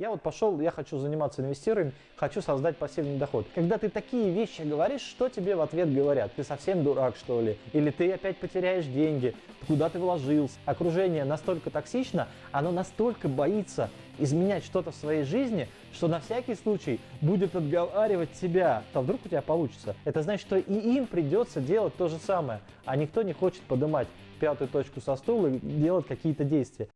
Я вот пошел, я хочу заниматься инвестированием, хочу создать пассивный доход. Когда ты такие вещи говоришь, что тебе в ответ говорят? Ты совсем дурак, что ли? Или ты опять потеряешь деньги? Куда ты вложился? Окружение настолько токсично, оно настолько боится изменять что-то в своей жизни, что на всякий случай будет отговаривать тебя. А вдруг у тебя получится? Это значит, что и им придется делать то же самое, а никто не хочет поднимать пятую точку со стула и делать какие-то действия.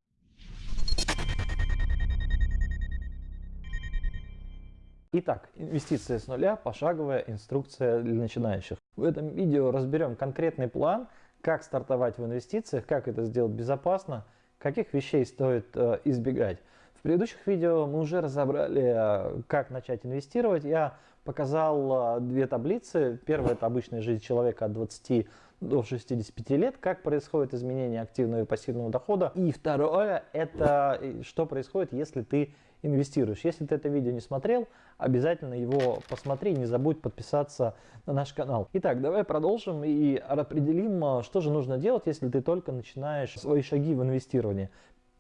Итак, инвестиции с нуля, пошаговая инструкция для начинающих. В этом видео разберем конкретный план, как стартовать в инвестициях, как это сделать безопасно, каких вещей стоит э, избегать. В предыдущих видео мы уже разобрали, э, как начать инвестировать. Я показал э, две таблицы. Первая это обычная жизнь человека от 20 до 65 лет, как происходит изменение активного и пассивного дохода. И второе это э, что происходит, если ты инвестируешь. Если ты это видео не смотрел, обязательно его посмотри, не забудь подписаться на наш канал. Итак, давай продолжим и определим, а, что же нужно делать, если ты только начинаешь свои шаги в инвестировании.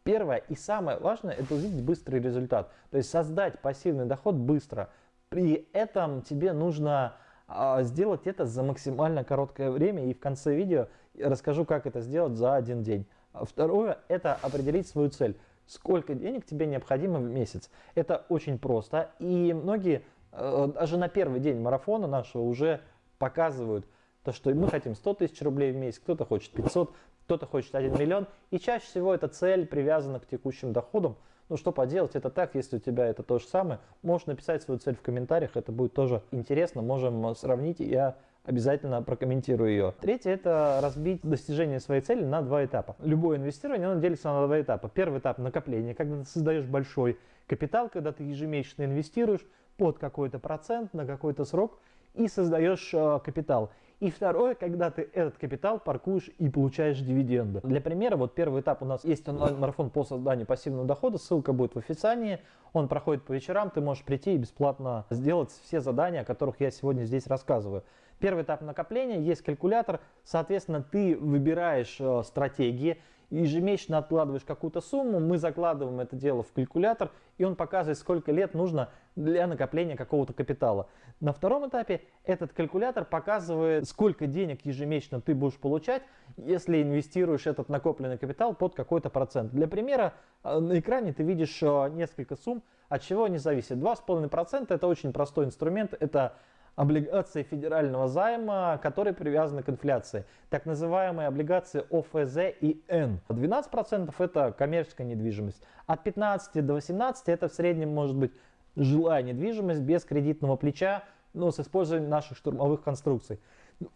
Первое и самое важное это увидеть быстрый результат, то есть создать пассивный доход быстро. При этом тебе нужно а, сделать это за максимально короткое время и в конце видео расскажу, как это сделать за один день. Второе это определить свою цель сколько денег тебе необходимо в месяц. Это очень просто. И многие э, даже на первый день марафона нашего уже показывают то, что мы хотим 100 тысяч рублей в месяц, кто-то хочет 500, кто-то хочет 1 миллион. И чаще всего эта цель привязана к текущим доходам. Ну что поделать, это так, если у тебя это то же самое, можешь написать свою цель в комментариях, это будет тоже интересно, можем сравнить, я обязательно прокомментирую ее. Третье – это разбить достижение своей цели на два этапа. Любое инвестирование, оно делится на два этапа. Первый этап – накопление, когда ты создаешь большой капитал, когда ты ежемесячно инвестируешь под какой-то процент на какой-то срок и создаешь э, капитал. И второе, когда ты этот капитал паркуешь и получаешь дивиденды. Для примера, вот первый этап у нас есть онлайн-марафон по созданию пассивного дохода, ссылка будет в описании. Он проходит по вечерам, ты можешь прийти и бесплатно сделать все задания, о которых я сегодня здесь рассказываю. Первый этап накопления, есть калькулятор, соответственно, ты выбираешь э, стратегии, ежемесячно откладываешь какую-то сумму, мы закладываем это дело в калькулятор, и он показывает, сколько лет нужно для накопления какого-то капитала. На втором этапе этот калькулятор показывает, сколько денег ежемесячно ты будешь получать, если инвестируешь этот накопленный капитал под какой-то процент. Для примера, э, на экране ты видишь э, несколько сумм, от чего они зависят. 2,5% это очень простой инструмент, это облигации федерального займа, которые привязаны к инфляции. Так называемые облигации ОФЗ и Н. 12% это коммерческая недвижимость. От 15 до 18 это в среднем может быть жилая недвижимость без кредитного плеча, но с использованием наших штурмовых конструкций.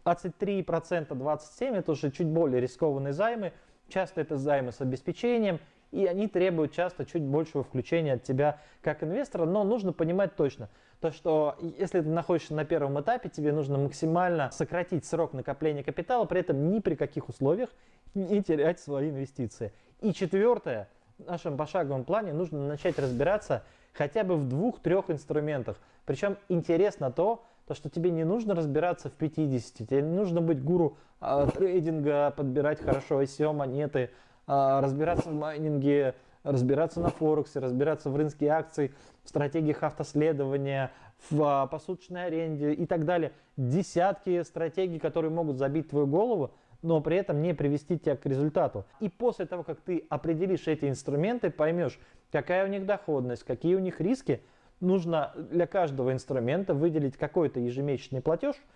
23%, 27% это уже чуть более рискованные займы. Часто это займы с обеспечением и они требуют часто чуть большего включения от тебя как инвестора, но нужно понимать точно, то что если ты находишься на первом этапе, тебе нужно максимально сократить срок накопления капитала, при этом ни при каких условиях не терять свои инвестиции. И четвертое, в нашем пошаговом плане нужно начать разбираться хотя бы в двух-трех инструментах. Причем интересно то, то, что тебе не нужно разбираться в 50, тебе не нужно быть гуру э, трейдинга, подбирать хорошо ICO монеты, разбираться в майнинге, разбираться на Форексе, разбираться в рынке акций, в стратегиях автоследования, в а, посуточной аренде и так далее. Десятки стратегий, которые могут забить твою голову, но при этом не привести тебя к результату. И после того, как ты определишь эти инструменты, поймешь, какая у них доходность, какие у них риски, нужно для каждого инструмента выделить какой-то ежемесячный платеж –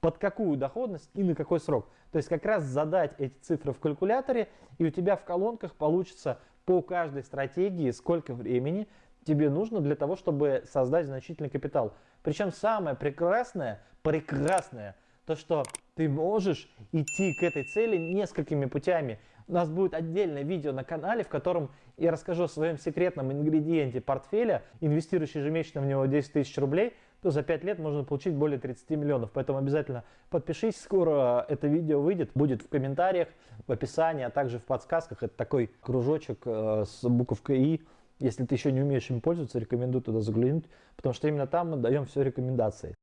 под какую доходность и на какой срок. То есть как раз задать эти цифры в калькуляторе, и у тебя в колонках получится по каждой стратегии, сколько времени тебе нужно для того, чтобы создать значительный капитал. Причем самое прекрасное, прекрасное, то что ты можешь идти к этой цели несколькими путями. У нас будет отдельное видео на канале, в котором я расскажу о своем секретном ингредиенте портфеля, инвестирующий ежемесячно в него 10 тысяч рублей – то за 5 лет можно получить более 30 миллионов. Поэтому обязательно подпишись, скоро это видео выйдет, будет в комментариях, в описании, а также в подсказках. Это такой кружочек э, с буковкой «И». Если ты еще не умеешь им пользоваться, рекомендую туда заглянуть, потому что именно там мы даем все рекомендации.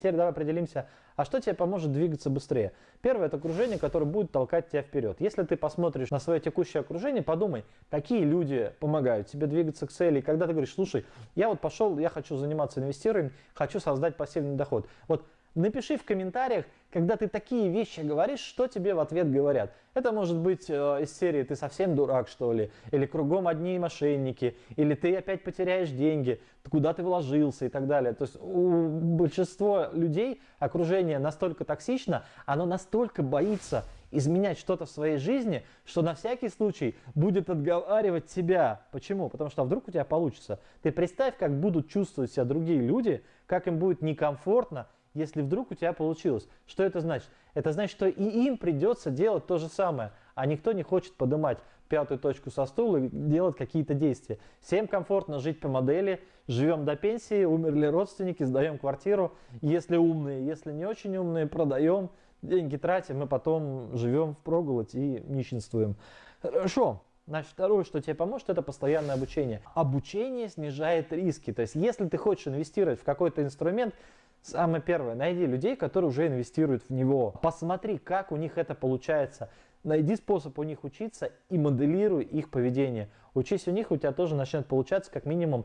Теперь давай определимся, а что тебе поможет двигаться быстрее? Первое – это окружение, которое будет толкать тебя вперед. Если ты посмотришь на свое текущее окружение, подумай, какие люди помогают тебе двигаться к цели. И когда ты говоришь, слушай, я вот пошел, я хочу заниматься инвестированием, хочу создать пассивный доход. Вот Напиши в комментариях, когда ты такие вещи говоришь, что тебе в ответ говорят. Это может быть э, из серии «ты совсем дурак, что ли?» или «кругом одни мошенники», или «ты опять потеряешь деньги», «куда ты вложился» и так далее. То есть у большинства людей окружение настолько токсично, оно настолько боится изменять что-то в своей жизни, что на всякий случай будет отговаривать тебя. Почему? Потому что вдруг у тебя получится. Ты представь, как будут чувствовать себя другие люди, как им будет некомфортно, если вдруг у тебя получилось. Что это значит? Это значит, что и им придется делать то же самое, а никто не хочет поднимать пятую точку со стула и делать какие-то действия. Всем комфортно жить по модели, живем до пенсии, умерли родственники, сдаем квартиру, если умные, если не очень умные, продаем, деньги тратим, и потом живем в проголодь и нищенствуем. Хорошо. Значит, второе, что тебе поможет, это постоянное обучение. Обучение снижает риски. То есть, если ты хочешь инвестировать в какой-то инструмент, Самое первое, найди людей, которые уже инвестируют в него. Посмотри, как у них это получается. Найди способ у них учиться и моделируй их поведение. Учись у них, у тебя тоже начнет получаться как минимум.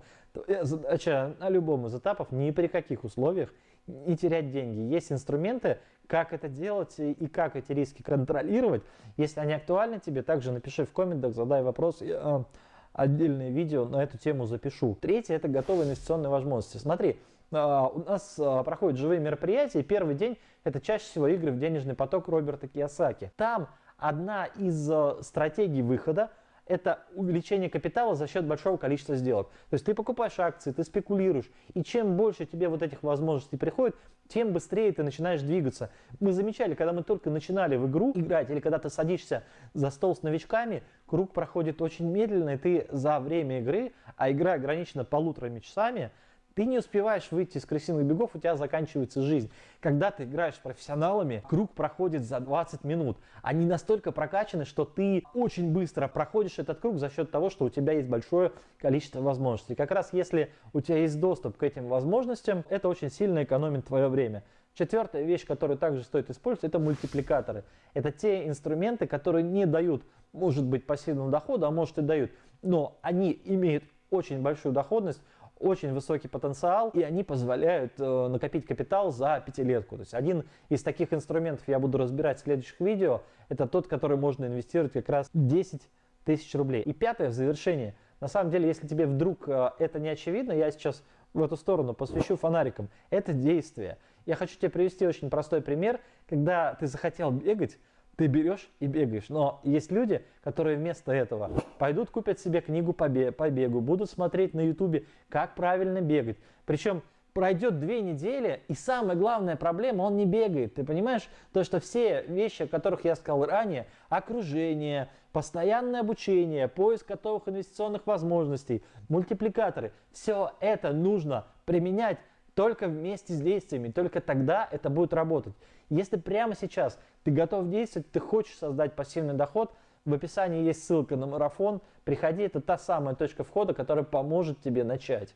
Задача на любом из этапов, ни при каких условиях не терять деньги. Есть инструменты, как это делать и как эти риски контролировать. Если они актуальны тебе, также напиши в комментах, задай вопрос. Я а, отдельное видео на эту тему запишу. Третье – это готовые инвестиционные возможности. Смотри, а, у нас проходят живые мероприятия, и первый день это чаще всего игры в денежный поток Роберта Кiyosaki. Там одна из а, стратегий выхода это увеличение капитала за счет большого количества сделок. То есть ты покупаешь акции, ты спекулируешь, и чем больше тебе вот этих возможностей приходит, тем быстрее ты начинаешь двигаться. Мы замечали, когда мы только начинали в игру играть, или когда ты садишься за стол с новичками, круг проходит очень медленно, и ты за время игры, а игра ограничена полуторами часами, ты не успеваешь выйти из крысиных бегов, у тебя заканчивается жизнь. Когда ты играешь с профессионалами, круг проходит за 20 минут. Они настолько прокачаны, что ты очень быстро проходишь этот круг за счет того, что у тебя есть большое количество возможностей. Как раз если у тебя есть доступ к этим возможностям, это очень сильно экономит твое время. Четвертая вещь, которую также стоит использовать, это мультипликаторы. Это те инструменты, которые не дают, может быть, пассивного дохода, а может и дают, но они имеют очень большую доходность, очень высокий потенциал, и они позволяют э, накопить капитал за пятилетку. То есть один из таких инструментов я буду разбирать в следующих видео, это тот, который можно инвестировать как раз 10 тысяч рублей. И пятое, в завершение. На самом деле, если тебе вдруг э, это не очевидно, я сейчас в эту сторону посвящу фонарикам. Это действие. Я хочу тебе привести очень простой пример, когда ты захотел бегать, ты берешь и бегаешь. Но есть люди, которые вместо этого пойдут купят себе книгу по бегу, будут смотреть на ютубе, как правильно бегать. Причем пройдет две недели, и самая главная проблема, он не бегает. Ты понимаешь? То, что все вещи, о которых я сказал ранее, окружение, постоянное обучение, поиск готовых инвестиционных возможностей, мультипликаторы, все это нужно применять только вместе с действиями, только тогда это будет работать. Если прямо сейчас ты готов действовать, ты хочешь создать пассивный доход, в описании есть ссылка на марафон, приходи, это та самая точка входа, которая поможет тебе начать.